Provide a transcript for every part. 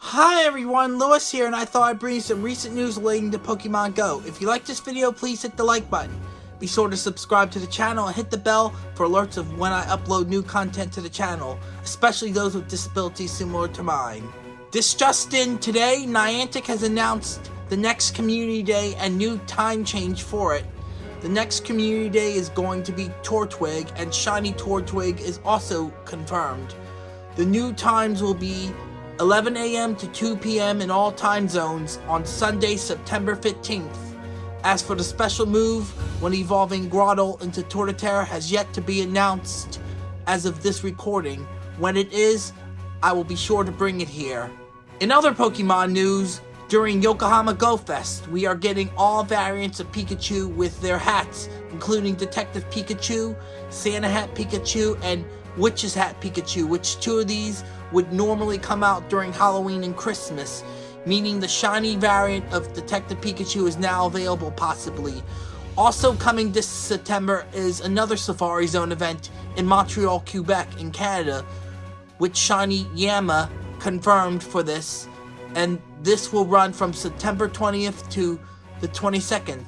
Hi everyone, Lewis here, and I thought I'd bring you some recent news relating to Pokemon Go. If you like this video, please hit the like button. Be sure to subscribe to the channel and hit the bell for alerts of when I upload new content to the channel, especially those with disabilities similar to mine. This just in, today, Niantic has announced the next Community Day and new time change for it. The next Community Day is going to be Turtwig, and Shiny Turtwig is also confirmed. The new times will be 11 a.m. to 2 p.m. in all time zones on Sunday, September 15th. As for the special move when evolving Grotle into Torterra has yet to be announced as of this recording. When it is, I will be sure to bring it here. In other Pokemon news, during Yokohama Go Fest, we are getting all variants of Pikachu with their hats, including Detective Pikachu, Santa Hat Pikachu, and Witch's Hat Pikachu, which two of these would normally come out during Halloween and Christmas, meaning the shiny variant of Detective Pikachu is now available possibly. Also coming this September is another Safari Zone event in Montreal, Quebec in Canada, with Shiny Yanma confirmed for this, and this will run from September 20th to the 22nd.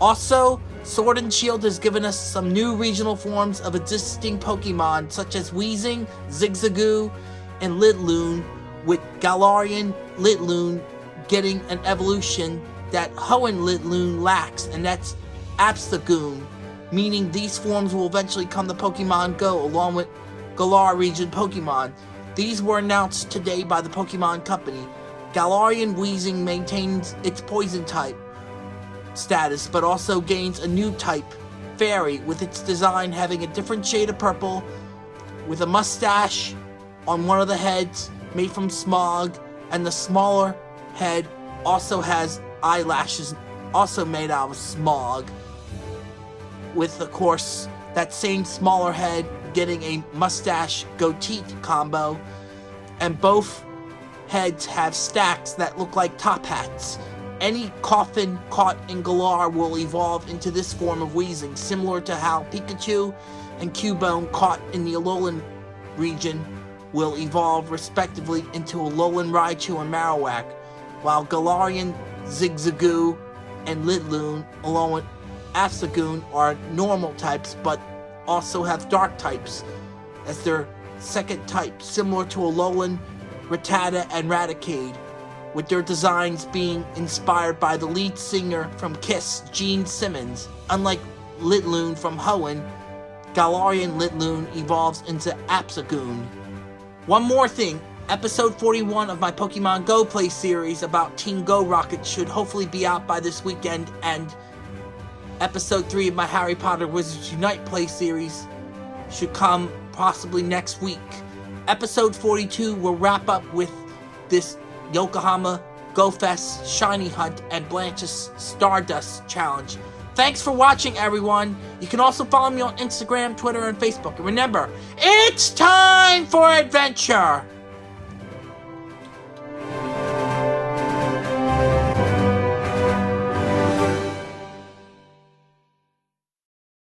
Also, Sword and Shield has given us some new regional forms of existing Pokemon such as Weezing, Zigzagoon, and Linoone, with Galarian Linoone getting an evolution that Hoenn Linoone lacks, and that's Obstagoon, meaning these forms will eventually come to Pokemon Go along with Galar region Pokemon. These were announced today by the Pokemon Company. Galarian Weezing maintains its poison type status, but also gains a new type, Fairy, with its design having a different shade of purple, with a mustache on one of the heads made from smog, and the smaller head also has eyelashes also made out of smog. With, of course, that same smaller head getting a mustache goatee combo, and both heads have stacks that look like top hats. Any Koffing caught in Galar will evolve into this form of Weezing, similar to how Pikachu and Cubone caught in the Alolan region will evolve respectively into Alolan Raichu and Marowak, while Galarian, Zigzagoon, and Linoone, along with Obstagoon, are normal types but also have dark types as their second type, similar to Alolan, Rattata, and Raticate, with their designs being inspired by the lead singer from Kiss, Gene Simmons. Unlike Linoone from Hoenn, Galarian Linoone evolves into Obstagoon. One more thing, episode 41 of my Pokemon Go Play series about Team Go Rocket should hopefully be out by this weekend, and episode 3 of my Harry Potter Wizards Unite Play series should come possibly next week. Episode 42 will wrap up with this Yokohama Go Fest Shiny Hunt and Blanche's Stardust Challenge. Thanks for watching, everyone. You can also follow me on Instagram, Twitter, and Facebook. And remember, it's time for adventure!